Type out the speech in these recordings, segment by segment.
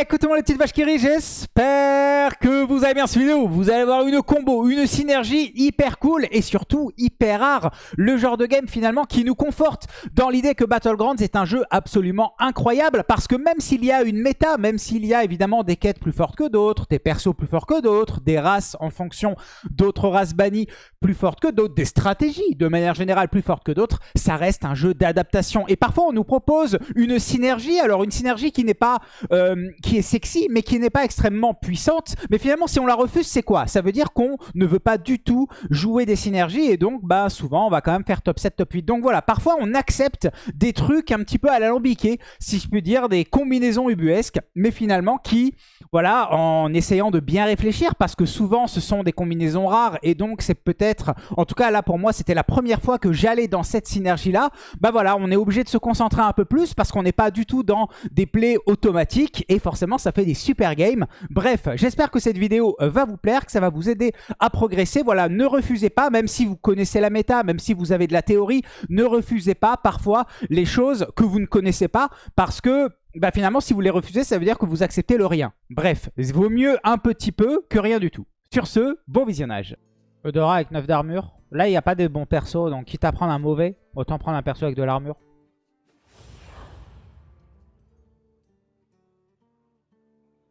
Écoutez-moi les petites vaches qui rient, j'espère que vous avez bien suivi vidéo. Vous allez avoir une combo, une synergie hyper cool et surtout hyper rare. Le genre de game finalement qui nous conforte dans l'idée que Battlegrounds est un jeu absolument incroyable parce que même s'il y a une méta, même s'il y a évidemment des quêtes plus fortes que d'autres, des persos plus forts que d'autres, des races en fonction d'autres races bannies plus fortes que d'autres, des stratégies de manière générale plus fortes que d'autres, ça reste un jeu d'adaptation. Et parfois on nous propose une synergie, alors une synergie qui n'est pas... Euh, est sexy, mais qui n'est pas extrêmement puissante. Mais finalement, si on la refuse, c'est quoi? Ça veut dire qu'on ne veut pas du tout jouer des synergies, et donc bah souvent, on va quand même faire top 7, top 8. Donc voilà, parfois, on accepte des trucs un petit peu à l'alambiqué, si je puis dire, des combinaisons ubuesques, mais finalement qui, voilà, en essayant de bien réfléchir, parce que souvent, ce sont des combinaisons rares, et donc c'est peut-être, en tout cas là, pour moi, c'était la première fois que j'allais dans cette synergie-là, bah voilà, on est obligé de se concentrer un peu plus, parce qu'on n'est pas du tout dans des plays automatiques, et forcément ça fait des super games. Bref, j'espère que cette vidéo euh, va vous plaire, que ça va vous aider à progresser. Voilà, ne refusez pas, même si vous connaissez la méta, même si vous avez de la théorie, ne refusez pas parfois les choses que vous ne connaissez pas parce que bah finalement si vous les refusez ça veut dire que vous acceptez le rien. Bref, il vaut mieux un petit peu que rien du tout. Sur ce, bon visionnage. Eudora avec 9 d'armure. Là il n'y a pas de bons persos donc quitte à prendre un mauvais, autant prendre un perso avec de l'armure.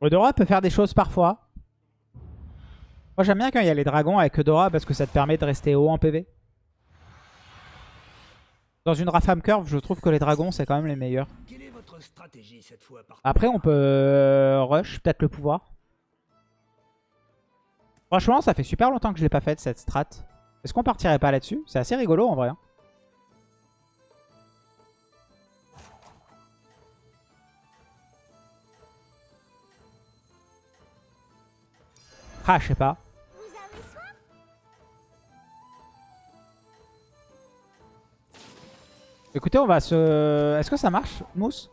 Eudora peut faire des choses parfois. Moi j'aime bien quand il y a les dragons avec Eudora parce que ça te permet de rester haut en PV. Dans une Rafam Curve, je trouve que les dragons c'est quand même les meilleurs. Après on peut euh, rush, peut-être le pouvoir. Franchement ça fait super longtemps que je l'ai pas fait cette strat. Est-ce qu'on partirait pas là-dessus? C'est assez rigolo en vrai. Hein. Ah, je sais pas. Écoutez, on va se... Est-ce que ça marche, Mousse?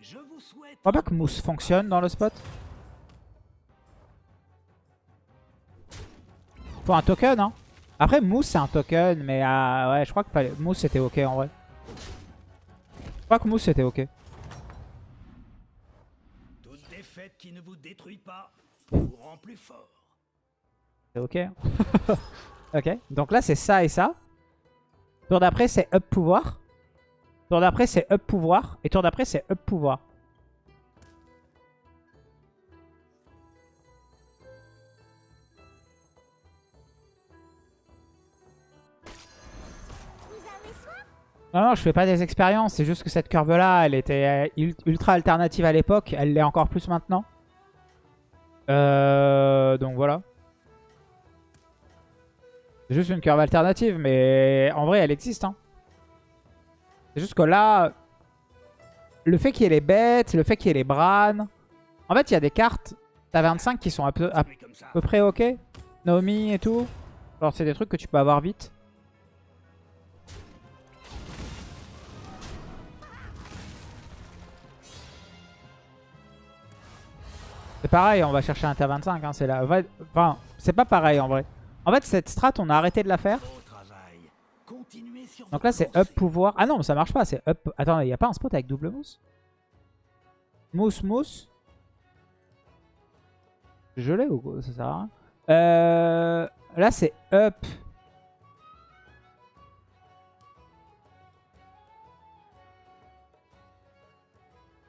Je crois pas que Mousse fonctionne dans le spot. Faut un token, hein. Après, Mousse, c'est un token, mais euh, ouais, je crois que Mousse, c'était ok en vrai crois que Mousse était ok. Toute défaite qui ne vous détruit pas vous rend plus fort. C'est ok. ok, donc là c'est ça et ça. Tour d'après c'est up pouvoir. Tour d'après c'est up pouvoir. Et tour d'après c'est up pouvoir. Non, non, je fais pas des expériences. C'est juste que cette curve-là, elle était euh, ultra alternative à l'époque. Elle l'est encore plus maintenant. Euh, donc voilà. C'est juste une curve alternative, mais en vrai, elle existe. Hein. C'est juste que là, le fait qu'il y ait les bêtes, le fait qu'il y ait les branes... En fait, il y a des cartes, t'as 25 qui sont à peu, à peu près ok. Naomi et tout. Alors, c'est des trucs que tu peux avoir vite. C'est pareil, on va chercher un T25. Hein, c'est là. Enfin, c'est pas pareil en vrai. En fait, cette strat, on a arrêté de la faire. Donc là, c'est up pouvoir. Ah non, mais ça marche pas. C'est up. Attends, il n'y a pas un spot avec double mousse? Mousse, mousse. Je l'ai ou ça sert à rien euh, Là, c'est up.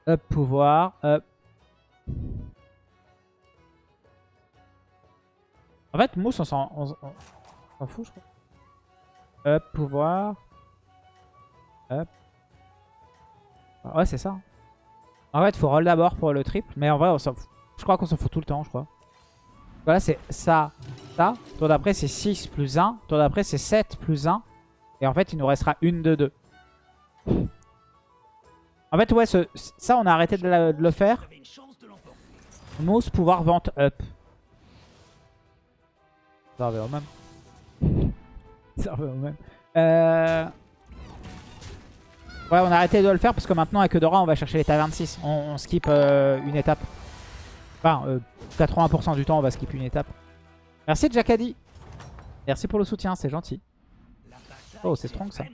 Up pouvoir. Up. En fait, Mousse, on s'en fout, je crois. Up, pouvoir. Up. Ouais, c'est ça. En fait, faut roll d'abord pour le triple. Mais en vrai, je crois qu'on s'en fout tout le temps, je crois. Voilà, c'est ça, ça. Tour d'après, c'est 6 plus 1. Tour d'après, c'est 7 plus 1. Et en fait, il nous restera une de 2. En fait, ouais, ça, on a arrêté de le faire. Mousse, pouvoir, vente, up. Ça revient au même. Ça au même. Euh... Ouais, on a arrêté de le faire parce que maintenant, avec Eudora, on va chercher l'état 26. On, skip euh, une étape. Enfin, 80% euh, du temps, on va skip une étape. Merci Jackadi. Merci pour le soutien, c'est gentil. Oh, c'est strong ça.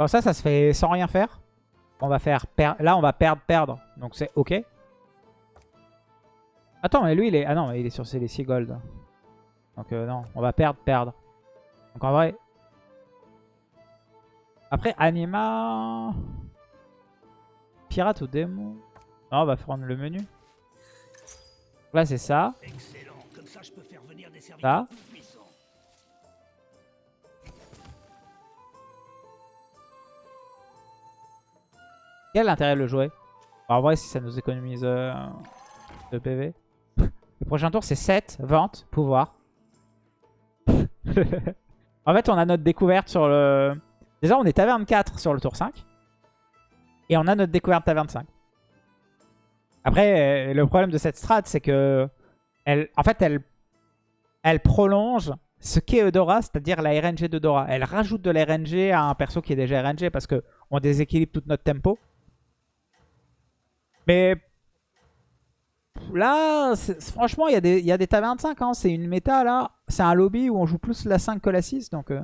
Bon, ça, ça se fait sans rien faire. On va faire Là, on va perdre, perdre. Donc, c'est OK. Attends, mais lui, il est... Ah non, il est sur les 6 gold. Donc, euh, non. On va perdre, perdre. Donc, en vrai... Après, Anima... Pirate ou démon? Non, on va prendre le menu. Là, c'est ça. Ça. Quel intérêt de le jouer En vrai, si ça nous économise euh, PV. le prochain tour, c'est 7, vente, pouvoir. en fait, on a notre découverte sur le... Déjà, on est taverne 4 sur le tour 5. Et on a notre découverte taverne 5. Après, euh, le problème de cette strat, c'est que... Elle, en fait, elle, elle prolonge ce qu'est Eudora, c'est-à-dire la RNG d'Eudora. Elle rajoute de la RNG à un perso qui est déjà RNG parce qu'on déséquilibre tout notre tempo. Mais là, franchement, il y, a des, y a des tavernes 5. Hein. C'est une méta là. C'est un lobby où on joue plus la 5 que la 6. Donc, euh.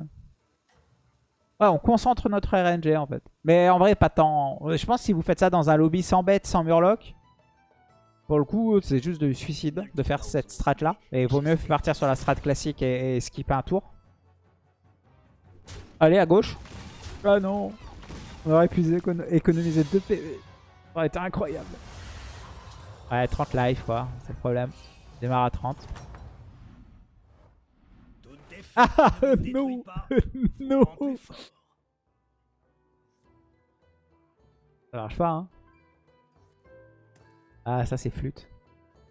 on concentre notre RNG en fait. Mais en vrai, pas tant. Je pense que si vous faites ça dans un lobby sans bête, sans murloc, pour le coup, c'est juste du suicide de faire cette strat là. Et il vaut mieux partir sur la strat classique et, skipper un tour. Allez, à gauche. Ah non. On aurait pu économiser 2 PV. Ça aurait incroyable. Ouais, 30 life quoi, c'est le problème. Démarre à 30. Ah non Non Ça marche pas hein. Ah ça c'est flûte.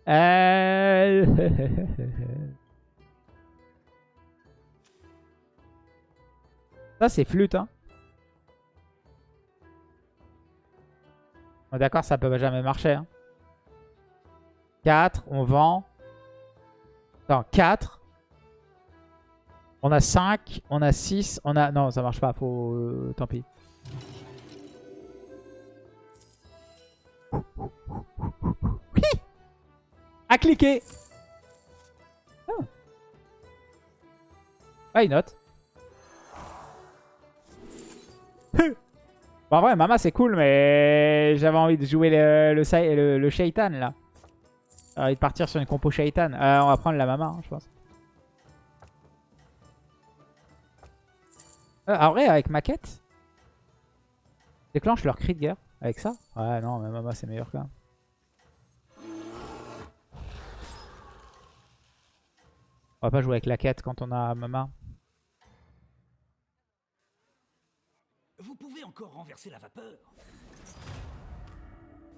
Euh... ça c'est flûte hein. D'accord, ça peut jamais marcher. 4, hein. on vend. Non, 4. On a 5, on a 6, on a... Non, ça marche pas, faut... Euh, tant pis. À cliquer oh. Why not Bon, en vrai, Mama, c'est cool, mais j'avais envie de jouer le, le, Shaitan, là. J'ai envie de partir sur une compo Shaitan. Euh, on va prendre la Mama, hein, je pense. Euh, en vrai, avec maquette, déclenche leur cri de guerre. Avec ça Ouais, non, mais Mama, c'est meilleur quand même. On va pas jouer avec la quête quand on a Mama. Vous pouvez encore renverser la vapeur.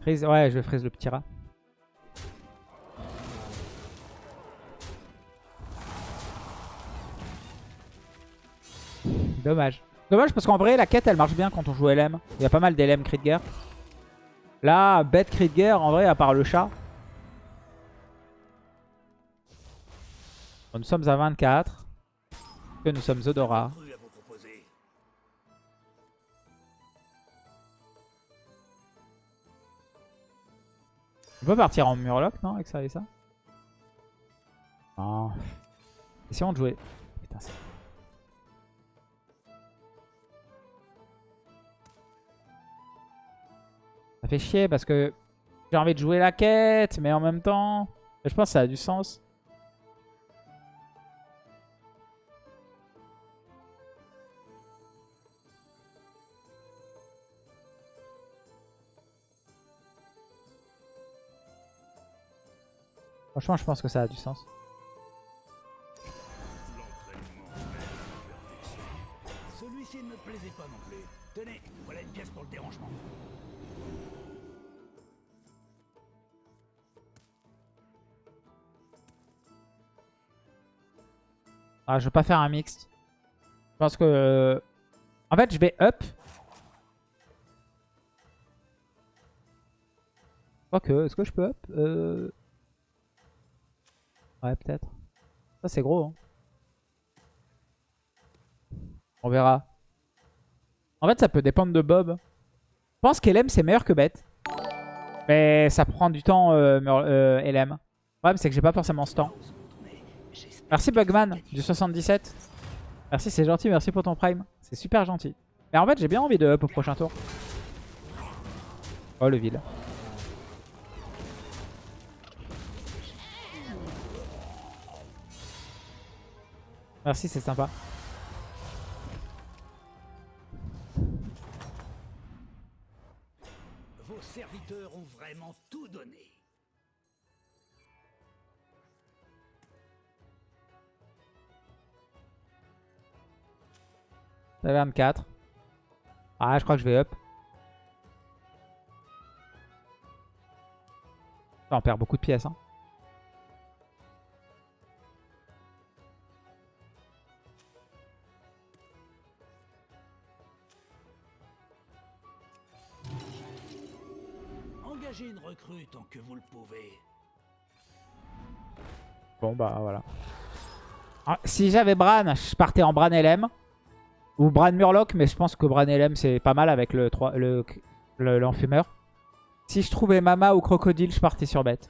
Ouais, je freeze le petit rat. Dommage. Dommage parce qu'en vrai, la quête, elle marche bien quand on joue LM. Il y a pas mal d'LM crit guerre. Là, bête crit guerre, en vrai, à part le chat. nous sommes à 24. Que nous sommes Odora. On peut partir en murloc, non Avec ça et ça? Non. Essayons de jouer. Putain, ça... ça fait chier parce que j'ai envie de jouer la quête, mais en même temps, je pense que ça a du sens. Franchement, je pense que ça a du sens. Celui-ci ne me plaisait pas non plus. Tenez, voilà une pièce pour le dérangement. Ah, je veux pas faire un mixte. Je pense que... En fait, je vais up. que est-ce que je peux up euh... Ouais, peut-être. Ça, c'est gros. Hein. On verra. En fait, ça peut dépendre de Bob. Je pense qu'LM, c'est meilleur que Bête. Mais ça prend du temps, euh, euh, LM. Le problème, c'est que j'ai pas forcément ce temps. Merci Bugman, du 77. Merci, c'est gentil. Merci pour ton prime. C'est super gentil. Mais en fait, j'ai bien envie de up au prochain tour. Oh, le vide. Merci, c'est sympa. Vos serviteurs ont vraiment tout donné. Ça 24. Ah, je crois que je vais up. On perd beaucoup de pièces. Hein. Engagez une tant que vous le pouvez. Bon, bah voilà. Ah, si j'avais Bran, je partais en Bran LM. Ou Bran Murloc, mais je pense que Bran LM c'est pas mal avec le, 3, le, l'enfumeur. si je trouvais Mama ou Crocodile, je partais sur bête.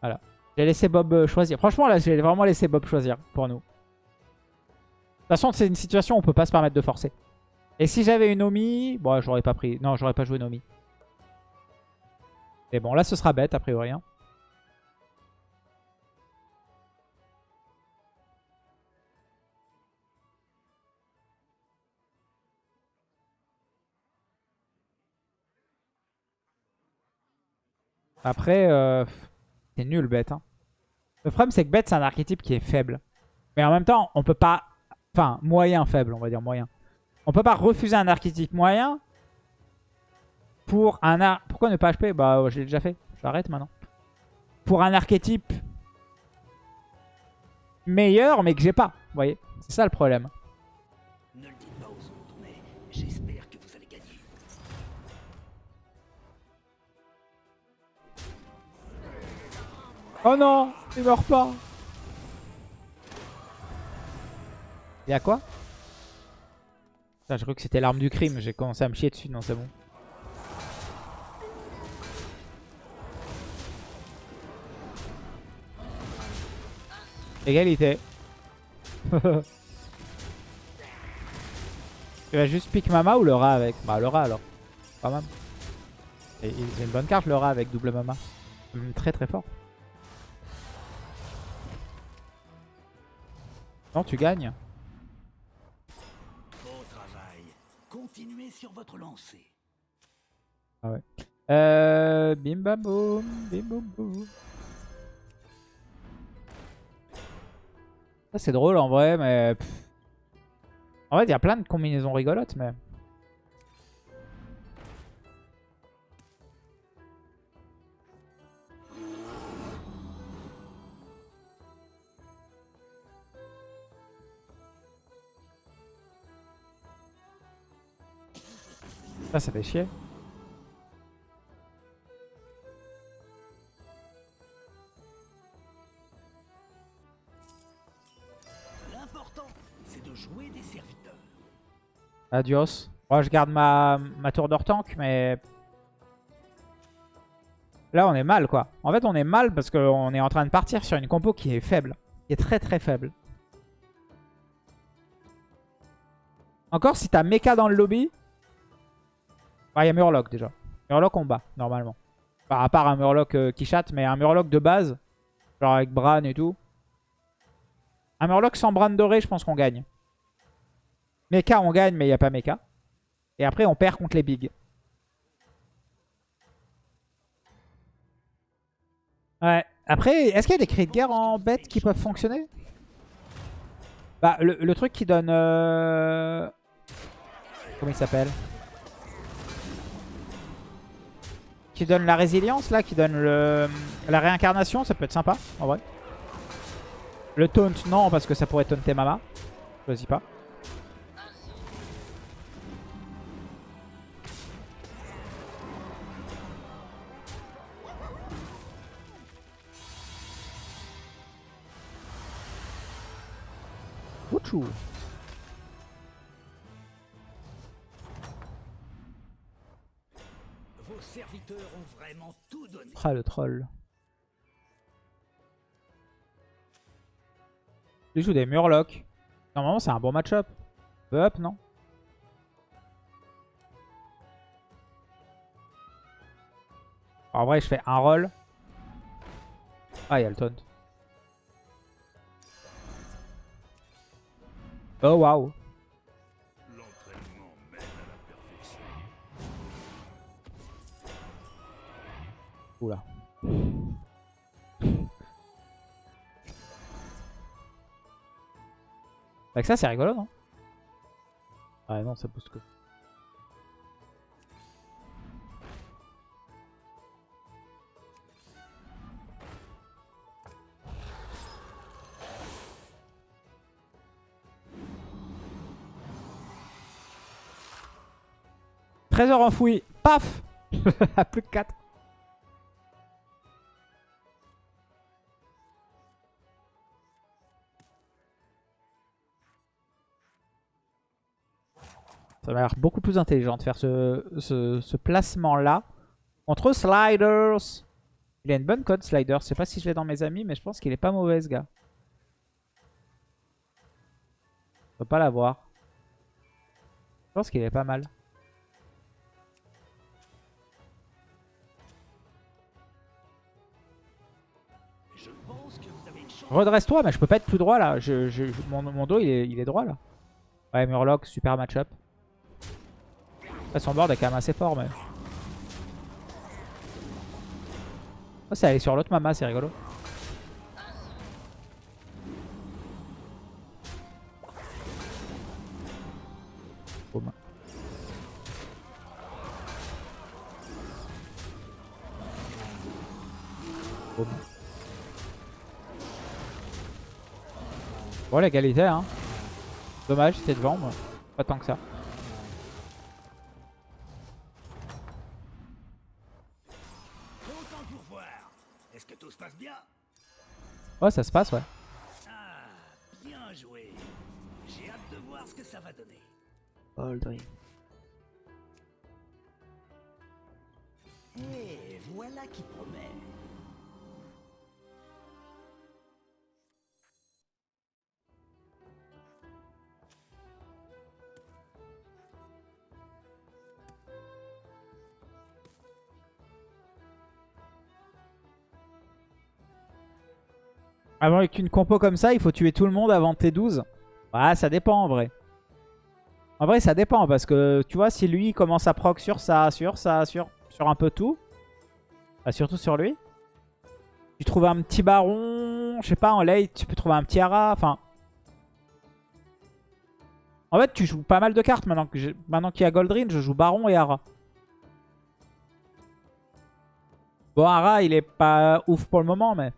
Voilà. J'ai laissé Bob euh, choisir. Franchement, là, j'ai vraiment laissé Bob choisir pour nous. De toute façon, c'est une situation où on peut pas se permettre de forcer. Et si j'avais une Omi, bon, j'aurais pas pris. Non, j'aurais pas joué une Omi. Mais bon, là, ce sera bête, a priori. Hein. Après, euh, c'est nul bête. Hein. Le problème, c'est que bête, c'est un archétype qui est faible. Mais en même temps, on peut pas... Enfin, moyen faible, on va dire moyen. On peut pas refuser un archétype moyen pour un... Ar... Pourquoi ne pas HP Bah, je l'ai déjà fait. J'arrête maintenant. Pour un archétype meilleur, mais que j'ai pas. Vous voyez C'est ça le problème. Ne le dites pas aux autres, mais j'espère que vous allez gagner. Oh non Il meurt pas Il y a quoi? Putain, J'ai cru que c'était l'arme du crime. J'ai commencé à me chier dessus. Non, c'est bon. Égalité. Il va juste pique Mama ou le rat avec? Bah le rat alors. Pas mal. Et a une bonne carte le rat avec double Mama. Très très fort. Non, tu gagnes. Beau travail. Continuez sur votre lancée. Ah ouais. Euh, bim bam boum, bim boum boum. Ça c'est drôle en vrai, mais... En fait, il y a plein de combinaisons rigolotes, mais... Ça, ça fait chier. Adios. Moi, je garde ma, ma tour d'or tank, mais... Là, on est mal, quoi. En fait, on est mal parce qu'on est en train de partir sur une compo qui est faible. Qui est très, très faible. Encore, si t'as mecha dans le lobby... Bah, il y a Murloc, déjà. Murloc, on bat, normalement. Bah, à part un Murloc euh, qui chatte, mais un Murloc de base. Genre avec Bran et tout. Un Murloc sans Bran doré, je pense qu'on gagne. Mecha, on gagne, mais il n'y a pas Mecha. Et après, on perd contre les bigs. Ouais. Après, est-ce qu'il y a des cris de guerre en bête qui peuvent fonctionner? Bah, le, truc qui donne... Euh, comment il s'appelle? Qui donne la résilience, là, qui donne le... la réincarnation, ça peut être sympa, en vrai. Le taunt, non, parce que ça pourrait taunter Mama. Choisis pas. Ah le troll. Il joue des Murlocs. Normalement c'est un bon match-up. Up non? En vrai je fais un roll. Ah il y a le taunt. Oh, waouh. L'entraînement mène à la perfection. Oula. Avec ça, c'est rigolo, non? Ah non, ça booste que. Trésor enfoui. Paf plus que 4. Ça m'a l'air beaucoup plus intelligent de faire ce placement-là. Contre Sliders. Il a une bonne code, Sliders. Je sais pas si je l'ai dans mes amis, mais je pense qu'il est pas mauvais, ce gars. On peut pas l'avoir. Je pense qu'il est pas mal. Redresse-toi, mais je peux pas être plus droit là. Je, mon, mon dos il est, il est droit là. Ouais, Murloc, super match-up. Son board est quand même assez fort, mais. Oh, c'est aller sur l'autre mama, c'est rigolo. Bon, l'égalité, hein. Dommage, c'était devant, moi. Pas tant que ça. Autant pour voir. Est-ce que tout se passe bien Ouais, ça se passe, ouais. Ah, bien joué. J'ai hâte de voir ce que ça va donner. Aldrin. Avec une compo comme ça, il faut tuer tout le monde avant T12. Ouais, ça dépend en vrai. En vrai, ça dépend parce que tu vois, si lui commence à proc sur ça, sur ça, sur, sur un peu tout, bah, surtout sur lui. Tu trouves un petit baron, je sais pas, en late, tu peux trouver un petit hara, enfin. En fait, tu joues pas mal de cartes maintenant j'ai- maintenant qu'il y a Goldrin, je joue baron et hara. Bon, hara, il est pas ouf pour le moment, mais.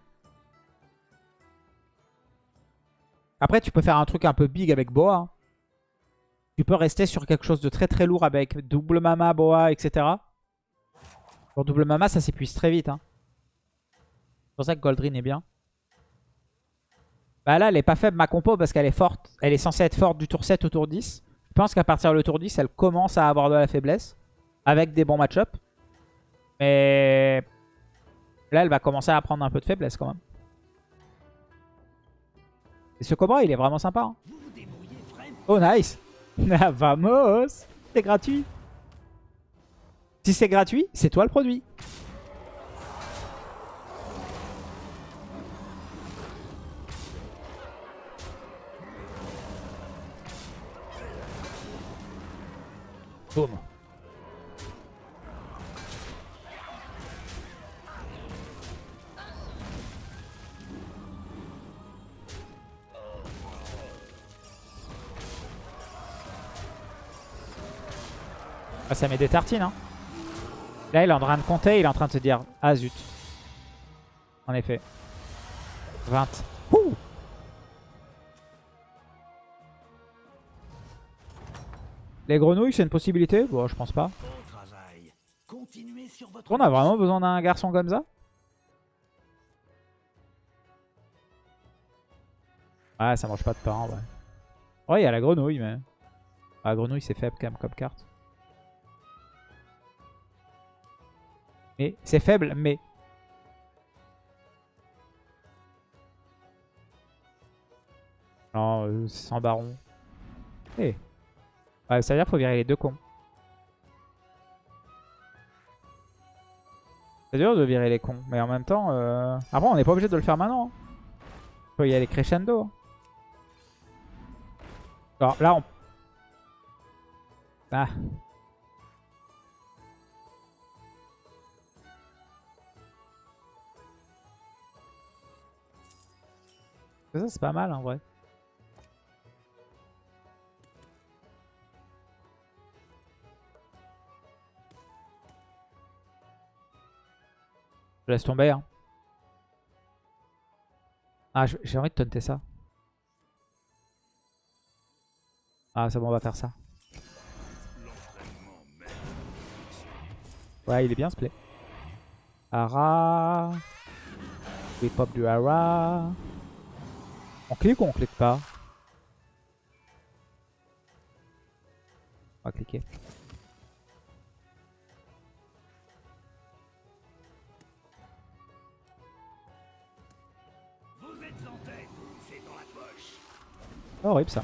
Après, tu peux faire un truc un peu big avec Boa. hein. Tu peux rester sur quelque chose de très très lourd avec double mama, Boa, etc. Pour double mama, ça s'épuise très vite. hein. C'est pour ça que Goldrin est bien. Bah là, elle est pas faible ma compo parce qu'elle est forte. Elle est censée être forte du tour 7 au tour 10. Je pense qu'à partir du tour 10, elle commence à avoir de la faiblesse. Avec des bons match-up. Mais là, elle va commencer à prendre un peu de faiblesse quand même. Ce cobra, il est vraiment sympa. hein. Oh, nice Vamos C'est gratuit Si c'est gratuit, c'est toi le produit. Boum. Ça met des tartines. Hein. Là, il est en train de compter. Il est en train de se dire Ah zut. En effet. 20. Ouh Les grenouilles, c'est une possibilité? Bon, je pense pas. On a vraiment besoin d'un garçon comme ça? Ah, ça mange pas de pain, ouais. Ouais, il y a la grenouille, mais... Ah, la grenouille, c'est faible quand même comme carte. C'est faible, mais... Non, euh, sans baron. Eh. Ça veut dire qu'il faut virer les deux cons. C'est dur de virer les cons, mais en même temps... Euh... Après, on n'est pas obligé de le faire maintenant. hein. On peut y aller crescendo. Alors là, on... Ah. Ça, c'est pas mal en vrai. Je laisse tomber. Hein. Ah, j'ai envie de taunter ça. Ah, c'est bon, on va faire ça. Ouais, il est bien ce play. Ara. Oui, pop du Ara. On clique ou on clique pas On va cliquer. Vous êtes en tête, c'est dans la poche. Horrible ça.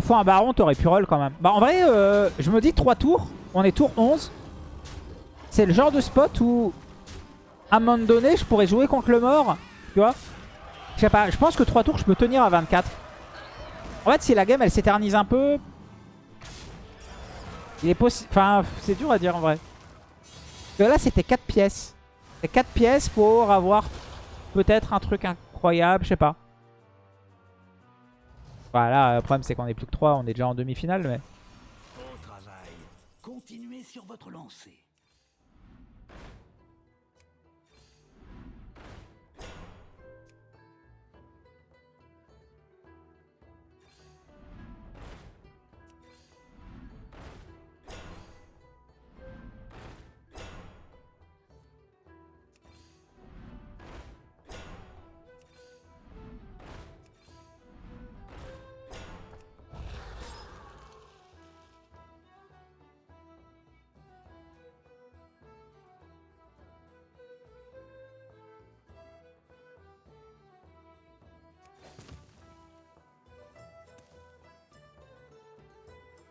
Fois un baron, t'aurais pu roll quand même. Bah en vrai, euh, je me dis 3 tours. On est tour 11. C'est le genre de spot où, à un moment donné, je pourrais jouer contre le mort. Tu vois Je sais pas, je pense que 3 tours, je peux tenir à 24. En fait, si la game, elle s'éternise un peu... Il est possible... Enfin, c'est dur à dire en vrai. Parce que là, c'était 4 pièces. C'est 4 pièces pour avoir peut-être un truc incroyable, je sais pas. Voilà, le problème c'est qu'on est plus que 3, on est déjà en demi-finale, mais... Bon travail. Continuez sur votre lancée.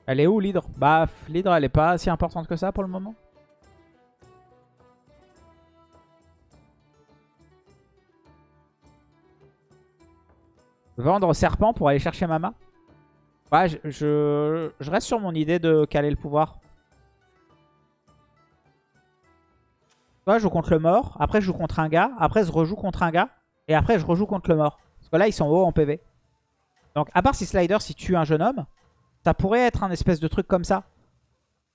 Elle est où l'hydre? Bah, l'hydre elle est pas si importante que ça pour le moment. Vendre serpent pour aller chercher Mama? Ouais, je, reste sur mon idée de caler le pouvoir. Soit je joue contre le mort, après je joue contre un gars, après je rejoue contre un gars, et après je rejoue contre le mort. Parce que là ils sont hauts en PV. Donc à part si Slider, si tue un jeune homme, ça pourrait être un espèce de truc comme ça.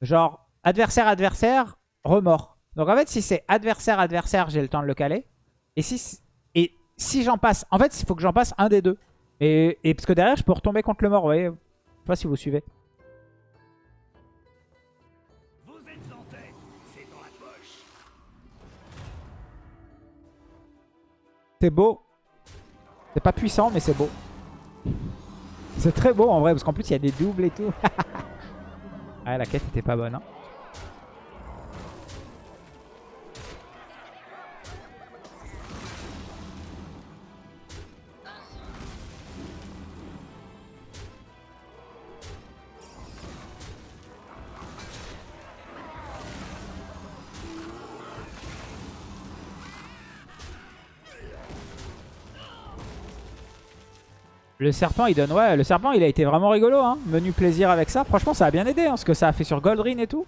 Genre, adversaire, adversaire, remords. Donc en fait, si c'est adversaire, adversaire, j'ai le temps de le caler. Et si, et si j'en passe... En fait, il faut que j'en passe un des deux. Et, et parce que derrière, je peux retomber contre le mort, vous voyez. Je sais pas si vous suivez. Vous êtes en tête, c'est dans la poche. C'est beau. C'est pas puissant, mais c'est beau. C'est très beau en vrai, parce qu'en plus, il y a des doubles et tout. ah, la quête était pas bonne. Hein. Le serpent, il donne... Ouais, le serpent, il a été vraiment rigolo. Hein. Menu plaisir avec ça. Franchement, ça a bien aidé. Hein, ce que ça a fait sur Goldrin et tout.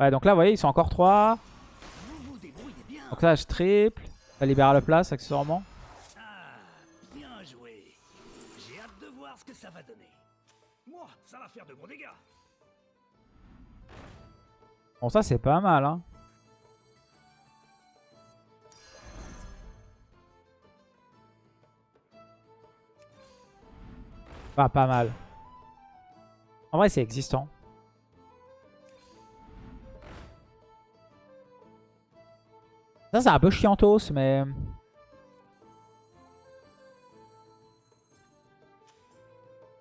Ouais, donc là, vous voyez, ils sont encore 3. Vous vous débrouillez bien. Donc là, je triple. Ça libère la place, accessoirement. Ah, bien joué. J'ai hâte de voir ce que ça va donner. Moi, ça va faire de gros dégâts. Bon, ça, c'est pas mal. Hein. Pas, pas mal. En vrai, c'est existant. Ça, c'est un peu chiantos, mais...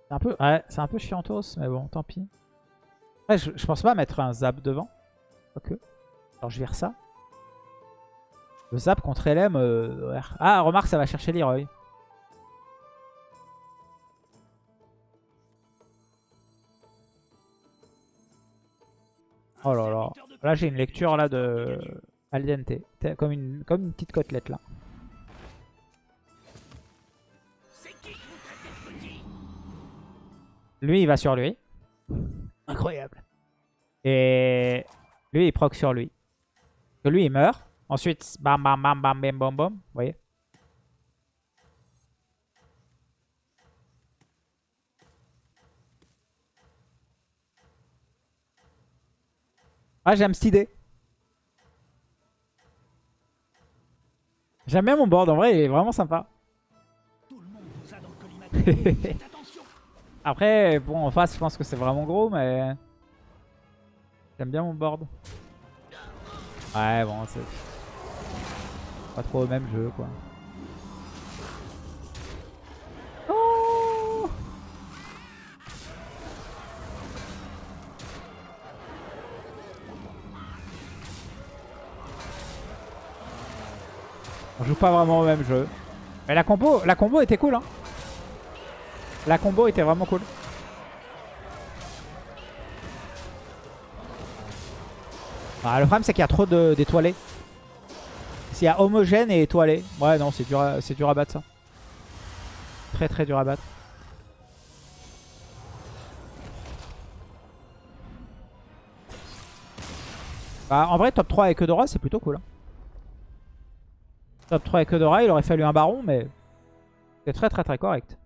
C'est un peu, ouais, un peu chiantos, mais bon, tant pis. Je, pense pas mettre un zap devant. Ok. Alors je vire ça. Le zap contre LM. euh. Ah, remarque, ça va chercher Leroy. Oh là là. Là, j'ai une lecture là de al dente. T'es Comme une, comme une petite côtelette là. Lui, il va sur lui. Incroyable. Et lui, il proc sur lui. Que lui, il meurt. Ensuite, bam, bam, bam, bam, bam, bam, bam. Vous voyez Ah, j'aime cette idée. J'aime bien mon board. En vrai, il est vraiment sympa. Après, bon, en face, je pense que c'est vraiment gros, mais... J'aime bien mon board. Ouais, bon, c'est... Pas trop au même jeu, quoi. On joue pas vraiment au même jeu. Mais la combo, était cool, hein. La combo était vraiment cool. Ah, le problème c'est qu'il y a trop d'étoilés. S'il y a homogène et étoilé. Ouais non c'est dur, à- dur à battre ça. Très très dur à battre. Bah, en vrai top 3 avec Eudora c'est plutôt cool. hein. Top 3 avec Eudora il aurait fallu un baron mais c'est très très très correct.